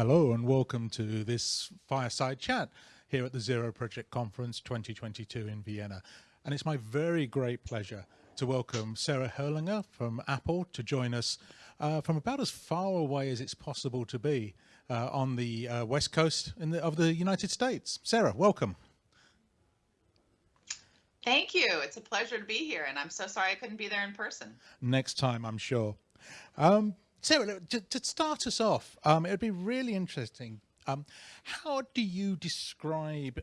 Hello and welcome to this fireside chat here at the Zero Project Conference 2022 in Vienna. And it's my very great pleasure to welcome Sarah Herrlinger from Apple to join us uh, from about as far away as it's possible to be uh, on the uh, west coast the, of the United States. Sarah, welcome. Thank you. It's a pleasure to be here, and I'm so sorry I couldn't be there in person. Next time, I'm sure. Um, Sarah, to, to, start us off, um, it would be really interesting. Um, how do you describe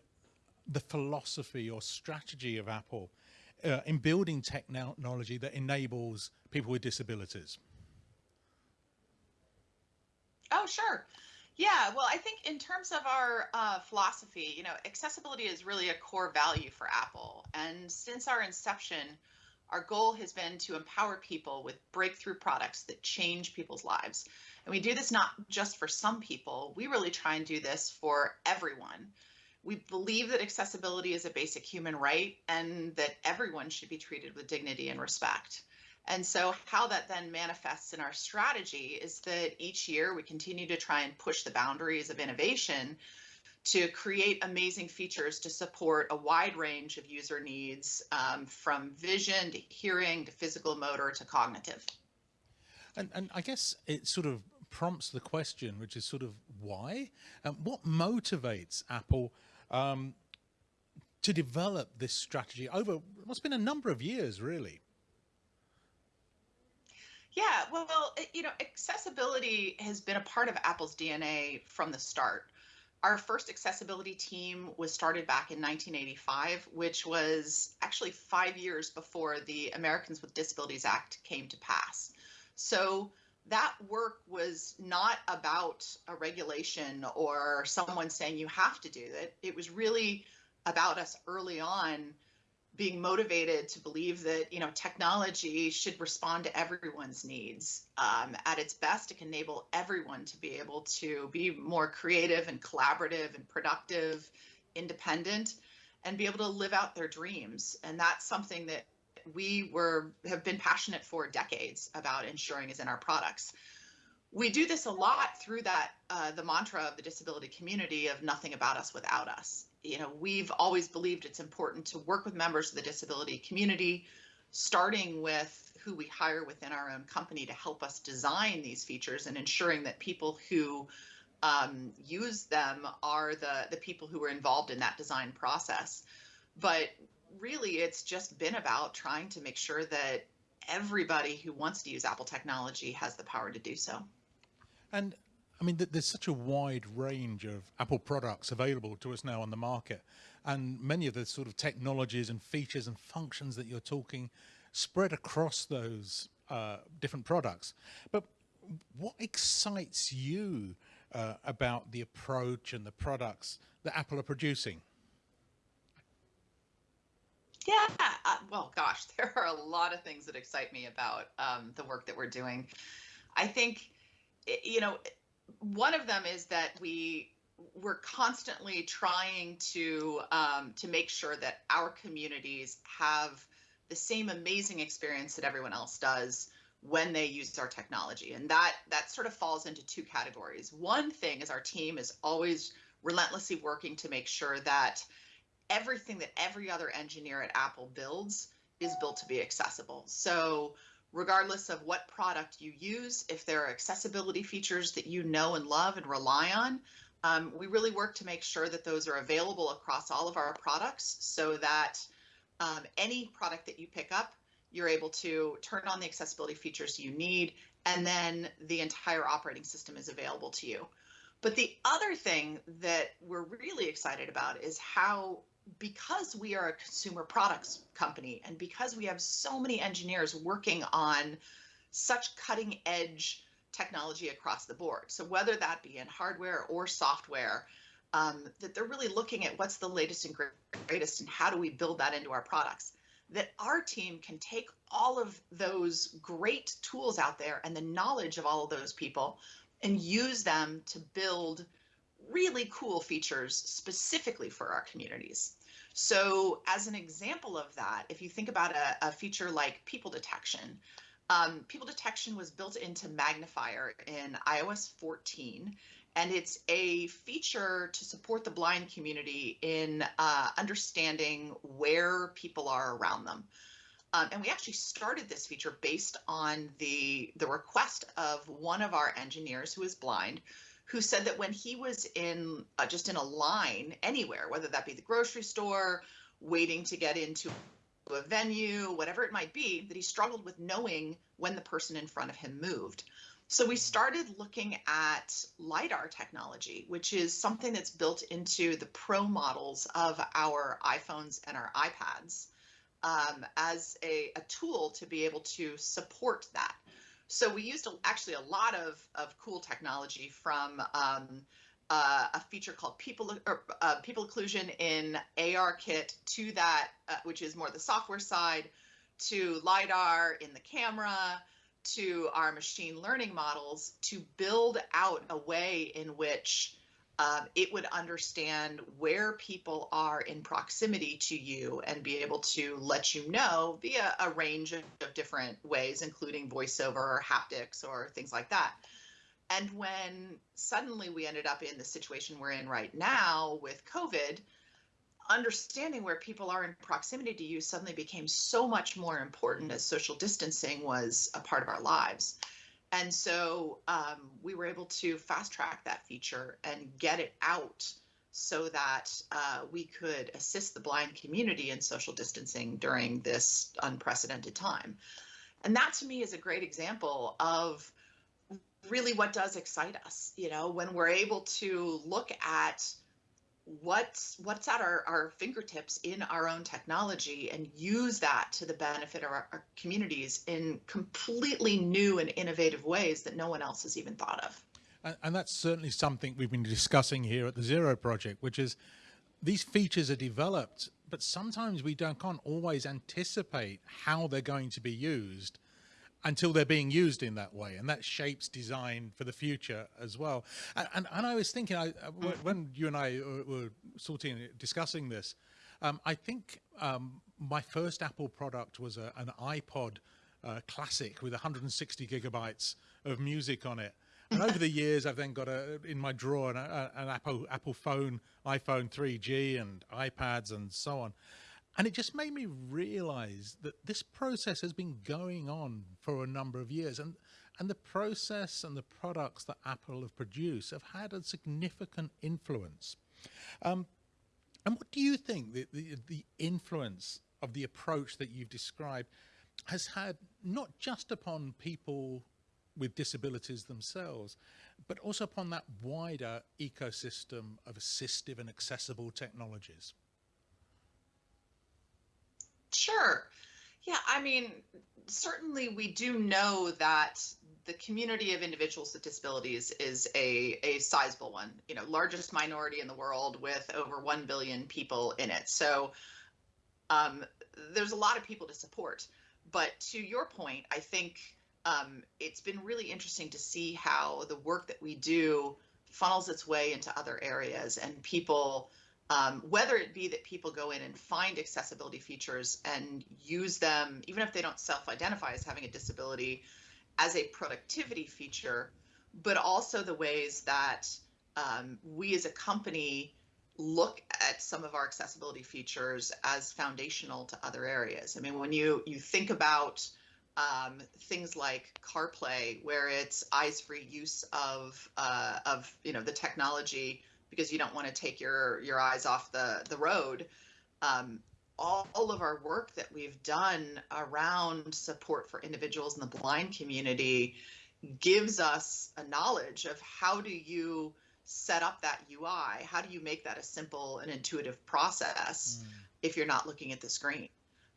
the philosophy or strategy of Apple uh, in building technology that enables people with disabilities? Oh, sure. Yeah, well, I think in terms of our uh, philosophy, you know, accessibility is really a core value for Apple. And since our inception, our goal has been to empower people with breakthrough products that change people's lives. And we do this not just for some people, we really try and do this for everyone. We believe that accessibility is a basic human right and that everyone should be treated with dignity and respect. And so, how that then manifests in our strategy is that each year we continue to try and push the boundaries of innovation to create amazing features to support a wide range of user needs um, from vision to hearing to physical motor to cognitive. And, and I guess it sort of prompts the question, which is sort of why? Um, what motivates Apple um, to develop this strategy over what's been a number of years, really? Yeah, well, you know, accessibility has been a part of Apple's DNA from the start our first accessibility team was started back in 1985, which was actually five years before the Americans with Disabilities Act came to pass. So that work was not about a regulation or someone saying you have to do it. It was really about us early on being motivated to believe that you know technology should respond to everyone's needs. Um, at its best it can enable everyone to be able to be more creative and collaborative and productive independent and be able to live out their dreams. And that's something that we were have been passionate for decades about ensuring is in our products. We do this a lot through that uh, the mantra of the disability community of nothing about us without us you know, we've always believed it's important to work with members of the disability community, starting with who we hire within our own company to help us design these features and ensuring that people who um, use them are the, the people who are involved in that design process. But really, it's just been about trying to make sure that everybody who wants to use Apple technology has the power to do so. And I mean, there's such a wide range of Apple products available to us now on the market. And many of the sort of technologies and features and functions that you're talking spread across those uh, different products. But what excites you uh, about the approach and the products that Apple are producing? Yeah, uh, well, gosh, there are a lot of things that excite me about um, the work that we're doing. I think, you know, one of them is that we we're constantly trying to um, to make sure that our communities have the same amazing experience that everyone else does when they use our technology. And that that sort of falls into two categories. One thing is our team is always relentlessly working to make sure that everything that every other engineer at apple builds is built to be accessible. So regardless of what product you use, if there are accessibility features that you know and love and rely on, um, we really work to make sure that those are available across all of our products so that um, any product that you pick up, you're able to turn on the accessibility features you need, and then the entire operating system is available to you. But the other thing that we're really excited about is how because we are a consumer products company and because we have so many engineers working on such cutting edge technology across the board. So whether that be in hardware or software, um, that they're really looking at what's the latest and greatest and how do we build that into our products. That our team can take all of those great tools out there and the knowledge of all of those people and use them to build really cool features specifically for our communities. So, as an example of that, if you think about a, a feature like people detection, um, people detection was built into Magnifier in iOS 14, and it's a feature to support the blind community in uh, understanding where people are around them. Um, and we actually started this feature based on the the request of one of our engineers who is blind, who said that when he was in uh, just in a line anywhere, whether that be the grocery store, waiting to get into a venue, whatever it might be, that he struggled with knowing when the person in front of him moved. So we started looking at LiDAR technology, which is something that's built into the pro models of our iPhones and our iPads um, as a, a tool to be able to support that. So we used actually a lot of, of cool technology from um, uh, a feature called people or uh, people occlusion in ARKit to that, uh, which is more the software side, to lidar in the camera, to our machine learning models to build out a way in which um, it would understand where people are in proximity to you and be able to let you know via a range of, of different ways, including voiceover or haptics or things like that. And when suddenly we ended up in the situation we're in right now with COVID, understanding where people are in proximity to you suddenly became so much more important as social distancing was a part of our lives. And so um, we were able to fast track that feature and get it out so that uh, we could assist the blind community in social distancing during this unprecedented time. And that to me is a great example of really what does excite us, you know, when we're able to look at what's what's at our, our fingertips in our own technology and use that to the benefit of our, our, communities in completely new and innovative ways that no one else has even thought of. And, and that's certainly something we've been discussing here at the zero project which is these features are developed but sometimes we don't can't always anticipate how they're going to be used until they're being used in that way. And that shapes design for the future as well. And and, and i was thinking i mm-hmm. when you and i were sorting discussing this um, i think um, my first apple product was a, an ipod uh, classic with 160 gigabytes of music on it. And over the years i've then got a in my drawer an, an apple apple phone iphone 3g and ipads and so on and it just made me realize that this process has been going on for a number of years. And, and the process and the products that Apple have produced have had a significant influence. Um, and what do you think the, the, the influence of the approach that you've described has had not just upon people with disabilities themselves, but also upon that wider ecosystem of assistive and accessible technologies? Sure. Yeah, I mean, certainly we do know that the community of individuals with disabilities is a, a sizable one, you know, largest minority in the world with over 1 billion people in it. So um, there's a lot of people to support. But to your point, I think um, it's been really interesting to see how the work that we do funnels its way into other areas and people um, whether it be that people go in and find accessibility features and use them, even if they don't self identify as having a disability, as a productivity feature, but also the ways that um, we as a company look at some of our accessibility features as foundational to other areas. I mean, when you you think about um, things like CarPlay, where it's eyes-free use of uh, of you know the technology because you don't want to take your your eyes off the the road. Um, all, all of our work that we've done around support for individuals in the blind community gives us a knowledge of how do you set up that UI? How do you make that a simple and intuitive process mm. if you're not looking at the screen?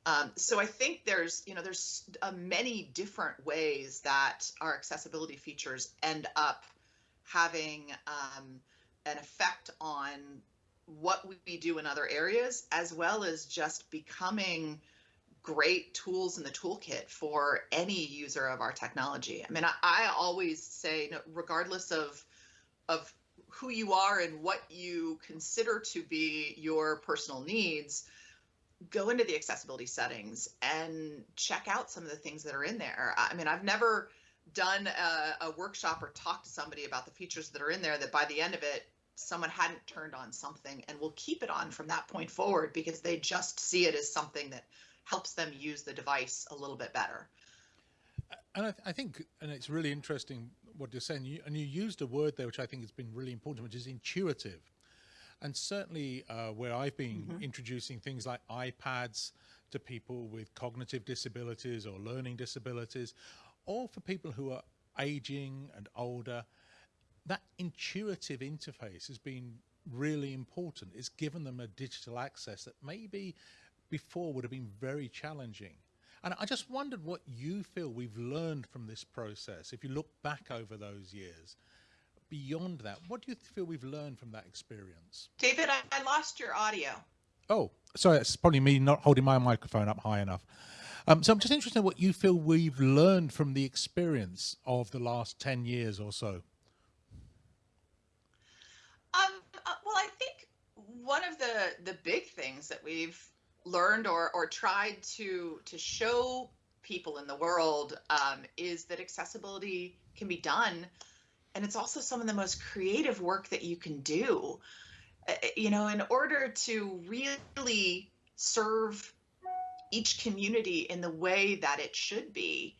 Um, so I think there's, you know, there's uh, many different ways that our accessibility features end up having um, an effect on what we do in other areas, as well as just becoming great tools in the toolkit for any user of our technology. I mean, I, I always say, regardless of of who you are and what you consider to be your personal needs, go into the accessibility settings and check out some of the things that are in there. I mean, I've never done a, a, workshop or talked to somebody about the features that are in there that by the end of it, someone hadn't turned on something and will keep it on from that point forward because they just see it as something that helps them use the device a little bit better. And I, th I think, and it's really interesting what you're saying, you, and you used a word there which I think has been really important, which is intuitive. And certainly uh, where I've been mm -hmm. introducing things like iPads to people with cognitive disabilities or learning disabilities, or for people who are aging and older, that intuitive interface has been really important. It's given them a digital access that maybe before would have been very challenging. And I just wondered what you feel we've learned from this process. If you look back over those years, beyond that, what do you feel we've learned from that experience? David, I, I lost your audio. Oh, sorry, it's probably me not holding my microphone up high enough. Um, so I'm just interested in what you feel we've learned from the experience of the last 10 years or so. Um, uh, well, I think one of the, the big things that we've learned or, or tried to, to show people in the world um, is that accessibility can be done and it's also some of the most creative work that you can do uh, you know in order to really serve each community in the way that it should be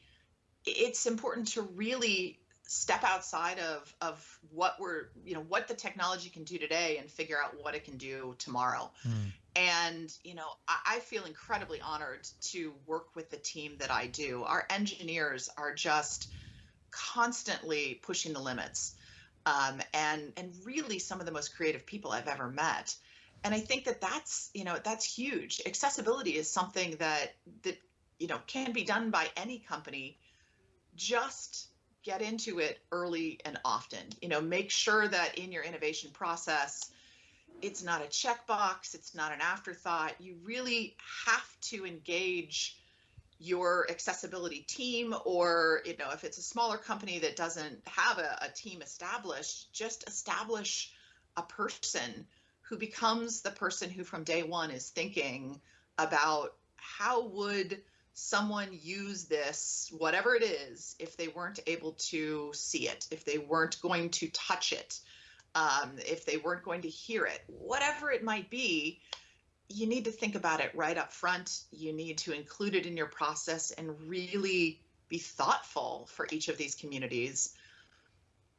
it's important to really step outside of of what we're you know what the technology can do today and figure out what it can do tomorrow mm. and you know I, I, feel incredibly honored to work with the team that i do our engineers are just constantly pushing the limits um, and and really some of the most creative people I've ever met. And I think that that's you know that's huge. Accessibility is something that that you know can be done by any company. Just get into it early and often. You know, make sure that in your innovation process, it's not a checkbox, it's not an afterthought. You really have to engage your accessibility team or you know if it's a smaller company that doesn't have a, a, team established just establish a person who becomes the person who from day one is thinking about how would someone use this whatever it is if they weren't able to see it if they weren't going to touch it um, if they weren't going to hear it whatever it might be you need to think about it right up front. You need to include it in your process and really be thoughtful for each of these communities.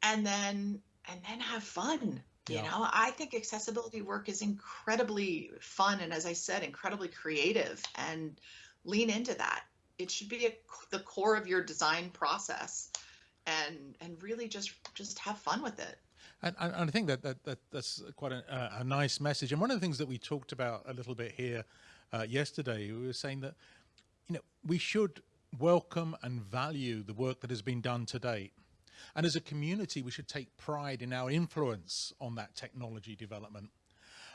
And then and then have fun. You yeah. know, I think accessibility work is incredibly fun and as I said, incredibly creative and lean into that. It should be a, the core of your design process and and really just just have fun with it. And, and, I think that, that, that that's quite a, a, nice message. And one of the things that we talked about a little bit here uh, yesterday, we were saying that, you know, we should welcome and value the work that has been done to date. And as a community, we should take pride in our influence on that technology development.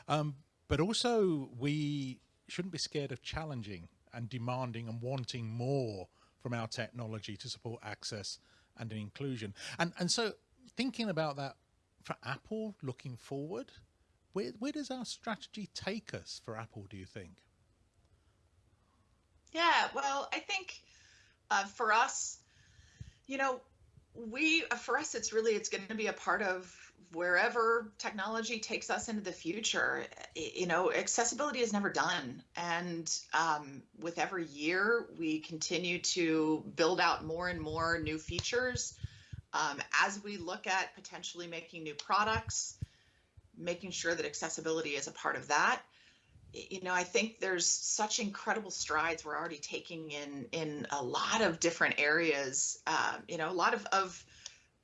Um, but also, we shouldn't be scared of challenging and demanding and wanting more from our technology to support access and inclusion. And, and so thinking about that for Apple looking forward? Where, where does our strategy take us for Apple, do you think? Yeah, well, I think uh, for us, you know, we for us it's really it's going to be a part of wherever technology takes us into the future. You know accessibility is never done. And um, with every year we continue to build out more and more new features um, as we look at potentially making new products, making sure that accessibility is a part of that, you know, I think there's such incredible strides we're already taking in in a lot of different areas. Um, you know, a lot of of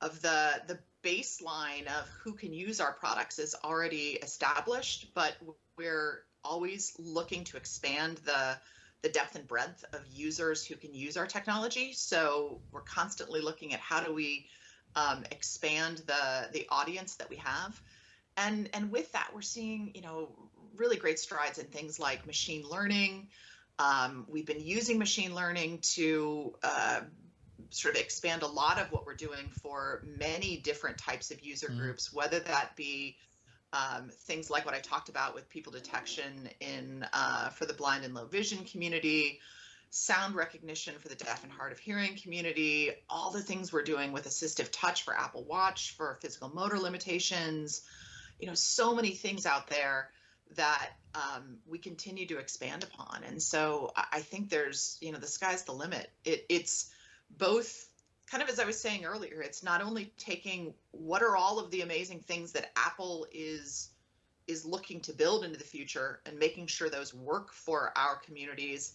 of the the baseline of who can use our products is already established, but we're always looking to expand the the depth and breadth of users who can use our technology. So we're constantly looking at how do we um, expand the the audience that we have, and and with that we're seeing you know really great strides in things like machine learning. Um, we've been using machine learning to uh, sort of expand a lot of what we're doing for many different types of user mm. groups, whether that be um, things like what I talked about with people detection in uh, for the blind and low vision community, sound recognition for the deaf and hard of hearing community, all the things we're doing with assistive touch for Apple Watch for physical motor limitations, you know, so many things out there that um, we continue to expand upon. And so I think there's, you know, the sky's the limit. It, it's both kind of as I was saying earlier, it's not only taking what are all of the amazing things that Apple is is looking to build into the future and making sure those work for our communities,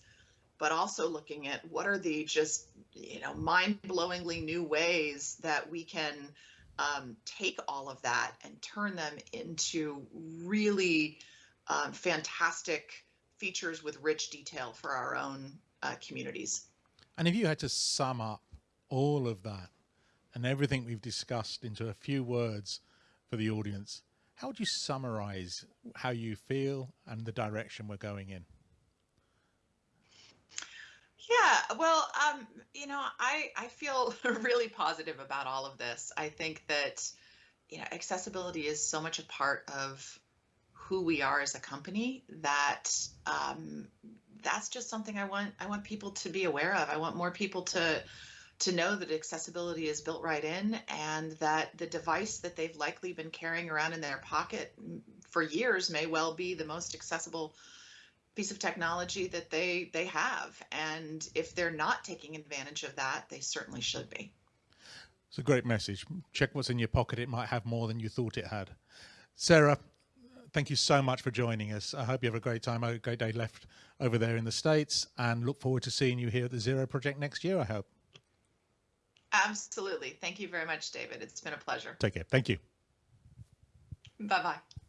but also looking at what are the just you know mind-blowingly new ways that we can um, take all of that and turn them into really um, fantastic features with rich detail for our own uh, communities. And if you had to sum up all of that and everything we've discussed into a few words for the audience, how would you summarize how you feel and the direction we're going in? Yeah, well, um, you know, I I feel really positive about all of this. I think that you know, accessibility is so much a part of who we are as a company that um, that's just something I want I want people to be aware of. I want more people to to know that accessibility is built right in and that the device that they've likely been carrying around in their pocket for years may well be the most accessible piece of technology that they they have. And if they're not taking advantage of that they certainly should be. It's a great message. Check what's in your pocket. It might have more than you thought it had. Sarah thank you so much for joining us i hope you have a great time a great day left over there in the states and look forward to seeing you here at the zero project next year i hope Absolutely. Thank you very much, David. It's been a pleasure. Take care. Thank you. Bye bye.